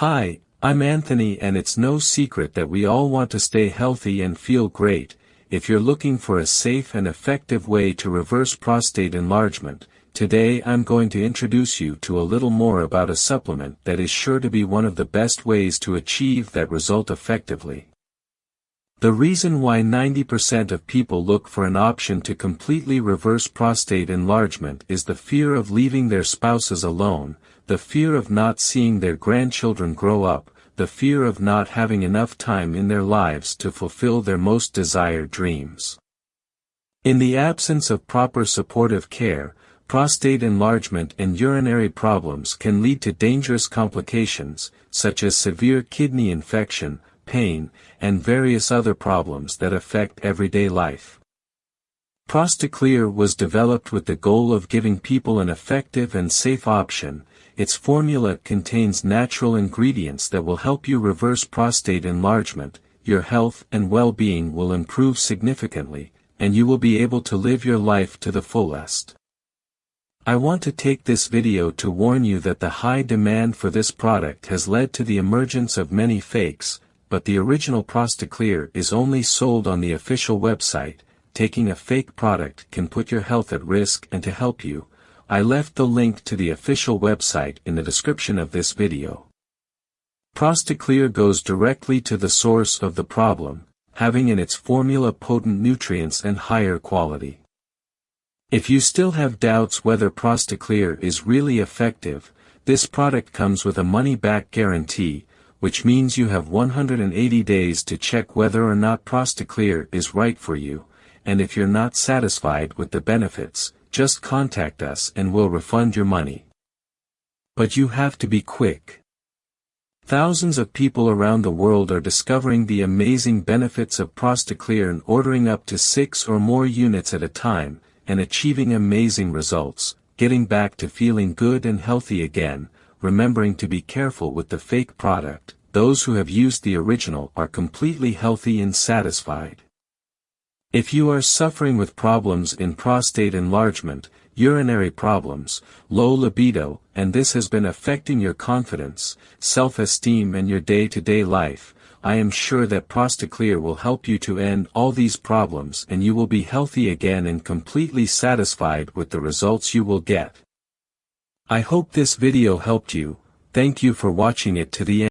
Hi, I'm Anthony and it's no secret that we all want to stay healthy and feel great. If you're looking for a safe and effective way to reverse prostate enlargement, today I'm going to introduce you to a little more about a supplement that is sure to be one of the best ways to achieve that result effectively. The reason why 90% of people look for an option to completely reverse prostate enlargement is the fear of leaving their spouses alone, the fear of not seeing their grandchildren grow up, the fear of not having enough time in their lives to fulfill their most desired dreams. In the absence of proper supportive care, prostate enlargement and urinary problems can lead to dangerous complications, such as severe kidney infection, pain, and various other problems that affect everyday life. Prostaclear was developed with the goal of giving people an effective and safe option, its formula contains natural ingredients that will help you reverse prostate enlargement, your health and well-being will improve significantly, and you will be able to live your life to the fullest. I want to take this video to warn you that the high demand for this product has led to the emergence of many fakes, but the original Prostaclear is only sold on the official website, taking a fake product can put your health at risk and to help you, I left the link to the official website in the description of this video. Prostaclear goes directly to the source of the problem, having in its formula potent nutrients and higher quality. If you still have doubts whether Prostaclear is really effective, this product comes with a money-back guarantee, which means you have 180 days to check whether or not Prostaclear is right for you, and if you're not satisfied with the benefits, just contact us and we'll refund your money. But you have to be quick. Thousands of people around the world are discovering the amazing benefits of Prostaclear and ordering up to six or more units at a time, and achieving amazing results, getting back to feeling good and healthy again, remembering to be careful with the fake product, those who have used the original are completely healthy and satisfied. If you are suffering with problems in prostate enlargement, urinary problems, low libido, and this has been affecting your confidence, self-esteem and your day-to-day -day life, I am sure that Prostaclear will help you to end all these problems and you will be healthy again and completely satisfied with the results you will get. I hope this video helped you, thank you for watching it to the end.